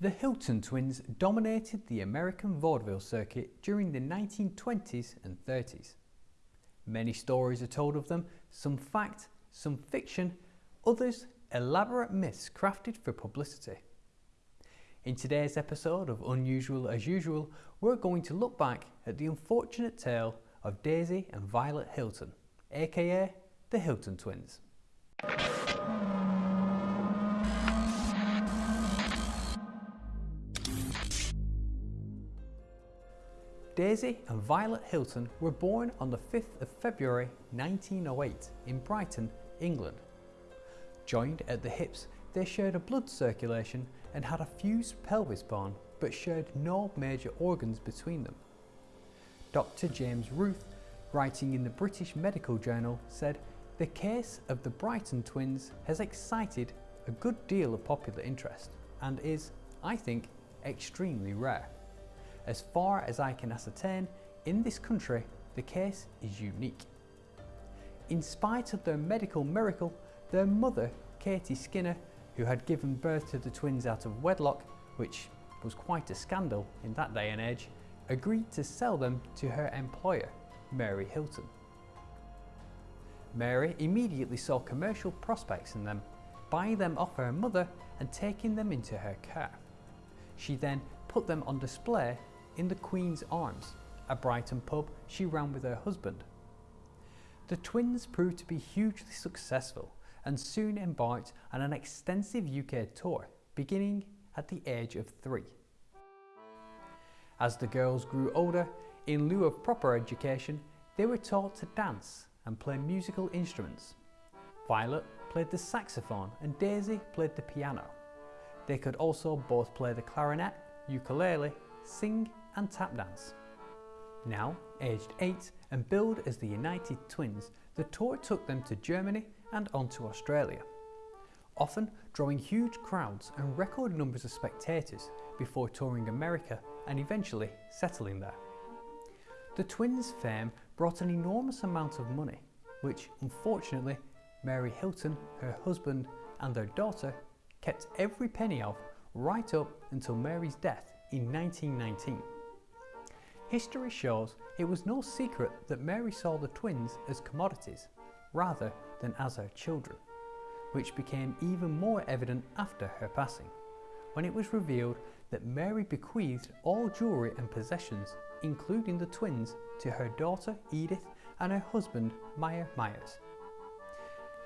The Hilton twins dominated the American vaudeville circuit during the 1920s and 30s. Many stories are told of them, some fact, some fiction, others elaborate myths crafted for publicity. In today's episode of Unusual as Usual, we're going to look back at the unfortunate tale of Daisy and Violet Hilton, aka the Hilton twins. Daisy and Violet Hilton were born on the 5th of February 1908 in Brighton, England. Joined at the hips, they shared a blood circulation and had a fused pelvis bone but shared no major organs between them. Dr. James Rooth, writing in the British Medical Journal, said the case of the Brighton twins has excited a good deal of popular interest and is, I think, extremely rare. As far as I can ascertain, in this country, the case is unique. In spite of their medical miracle, their mother, Katie Skinner, who had given birth to the twins out of wedlock, which was quite a scandal in that day and age, agreed to sell them to her employer, Mary Hilton. Mary immediately saw commercial prospects in them, buying them off her mother and taking them into her care. She then put them on display in the Queen's Arms, a Brighton pub she ran with her husband. The twins proved to be hugely successful and soon embarked on an extensive UK tour, beginning at the age of three. As the girls grew older, in lieu of proper education, they were taught to dance and play musical instruments. Violet played the saxophone and Daisy played the piano. They could also both play the clarinet, ukulele, sing and tap dance. Now, aged 8 and billed as the United Twins, the tour took them to Germany and on to Australia, often drawing huge crowds and record numbers of spectators before touring America and eventually settling there. The twins' fame brought an enormous amount of money, which unfortunately Mary Hilton, her husband and their daughter kept every penny of right up until Mary's death in 1919. History shows it was no secret that Mary saw the twins as commodities rather than as her children, which became even more evident after her passing, when it was revealed that Mary bequeathed all jewellery and possessions, including the twins, to her daughter Edith and her husband Meyer Myers.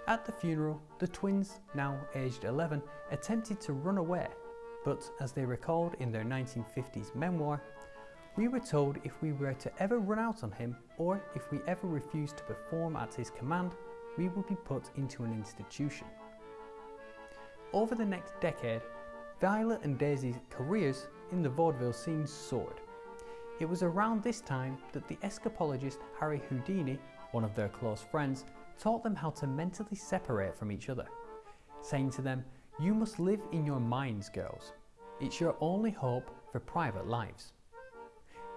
At the funeral, the twins, now aged 11, attempted to run away, but as they recalled in their 1950s memoir, we were told if we were to ever run out on him or if we ever refused to perform at his command, we would be put into an institution. Over the next decade, Violet and Daisy's careers in the vaudeville scene soared. It was around this time that the escapologist Harry Houdini, one of their close friends, taught them how to mentally separate from each other, saying to them, you must live in your minds, girls. It's your only hope for private lives.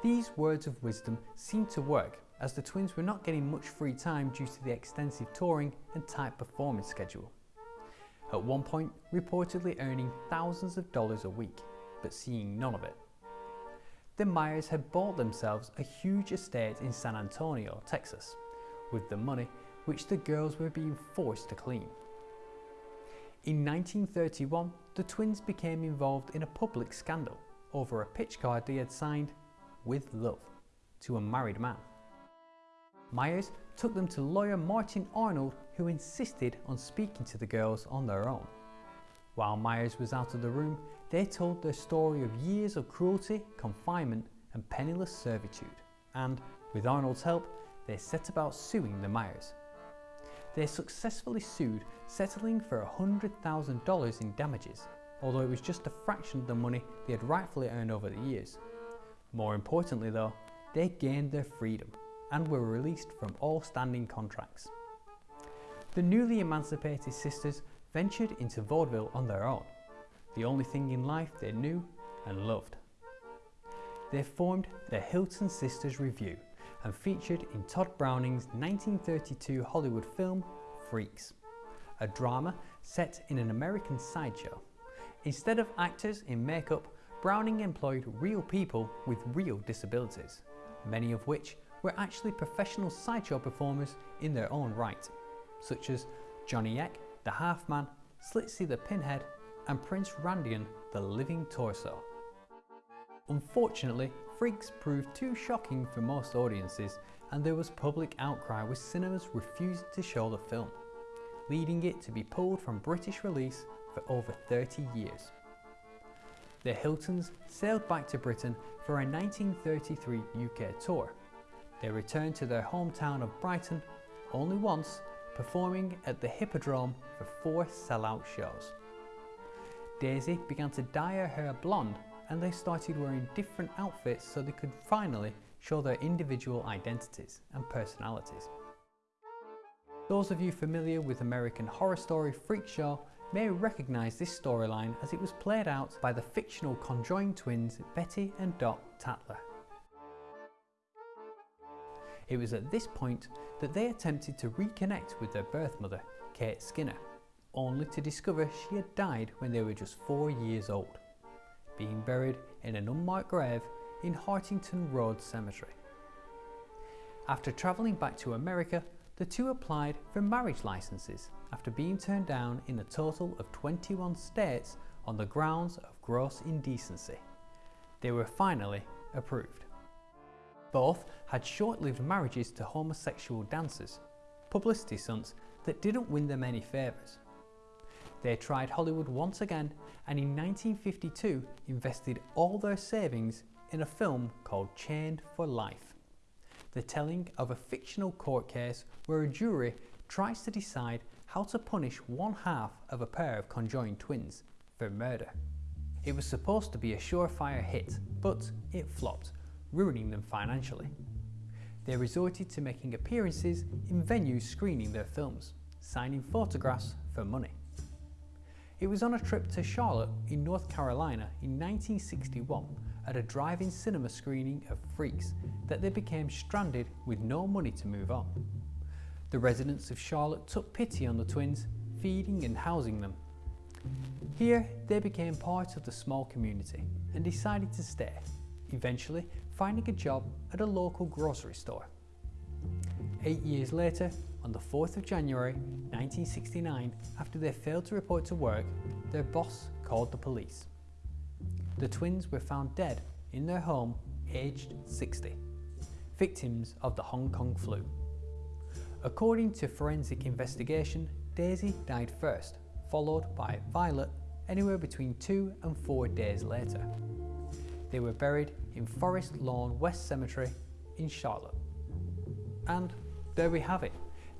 These words of wisdom seemed to work as the twins were not getting much free time due to the extensive touring and tight performance schedule. At one point, reportedly earning thousands of dollars a week, but seeing none of it. The Myers had bought themselves a huge estate in San Antonio, Texas, with the money which the girls were being forced to clean. In 1931, the twins became involved in a public scandal over a pitch card they had signed with love to a married man. Myers took them to lawyer Martin Arnold who insisted on speaking to the girls on their own. While Myers was out of the room, they told their story of years of cruelty, confinement and penniless servitude and, with Arnold's help, they set about suing the Myers. They successfully sued, settling for $100,000 in damages, although it was just a fraction of the money they had rightfully earned over the years. More importantly though, they gained their freedom and were released from all standing contracts. The newly emancipated sisters ventured into vaudeville on their own, the only thing in life they knew and loved. They formed the Hilton Sisters Revue and featured in Tod Browning's 1932 Hollywood film Freaks, a drama set in an American sideshow Instead of actors in makeup, Browning employed real people with real disabilities, many of which were actually professional sideshow performers in their own right, such as Johnny Eck, the Half Man, Schlitzie the Pinhead, and Prince Randian, the Living Torso. Unfortunately, Freaks proved too shocking for most audiences and there was public outcry with cinemas refusing to show the film, leading it to be pulled from British release for over 30 years. The Hiltons sailed back to Britain for a 1933 UK tour. They returned to their hometown of Brighton only once, performing at the Hippodrome for four sellout shows. Daisy began to dye her hair blonde and they started wearing different outfits so they could finally show their individual identities and personalities. Those of you familiar with American Horror Story Freak Show may recognise this storyline as it was played out by the fictional conjoined twins Betty and Dot Tattler. It was at this point that they attempted to reconnect with their birth mother, Kate Skinner, only to discover she had died when they were just four years old being buried in an unmarked grave in Hartington Road Cemetery. After travelling back to America, the two applied for marriage licenses after being turned down in a total of 21 states on the grounds of gross indecency. They were finally approved. Both had short-lived marriages to homosexual dancers, publicity stunts that didn't win them any favours. They tried Hollywood once again and in 1952 invested all their savings in a film called Chained for Life, the telling of a fictional court case where a jury tries to decide how to punish one half of a pair of conjoined twins for murder. It was supposed to be a surefire hit, but it flopped, ruining them financially. They resorted to making appearances in venues screening their films, signing photographs for money. It was on a trip to Charlotte in North Carolina in 1961 at a drive-in cinema screening of Freaks that they became stranded with no money to move on. The residents of Charlotte took pity on the twins, feeding and housing them. Here, they became part of the small community and decided to stay, eventually finding a job at a local grocery store. Eight years later, on the 4th of January 1969, after they failed to report to work, their boss called the police. The twins were found dead in their home, aged 60, victims of the Hong Kong flu. According to forensic investigation, Daisy died first, followed by Violet anywhere between two and four days later. They were buried in Forest Lawn West Cemetery in Charlotte. And there we have it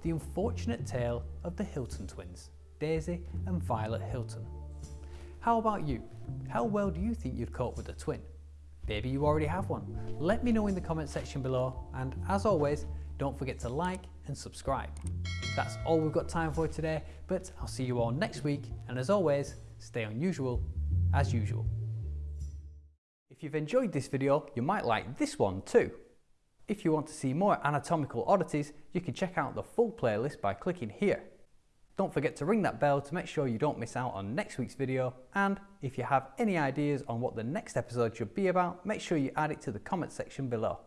the unfortunate tale of the Hilton twins, Daisy and Violet Hilton. How about you? How well do you think you'd cope with a twin? Maybe you already have one. Let me know in the comment section below and as always, don't forget to like and subscribe. That's all we've got time for today, but I'll see you all next week and as always, stay unusual as usual. If you've enjoyed this video, you might like this one too. If you want to see more anatomical oddities, you can check out the full playlist by clicking here. Don't forget to ring that bell to make sure you don't miss out on next week's video and if you have any ideas on what the next episode should be about, make sure you add it to the comment section below.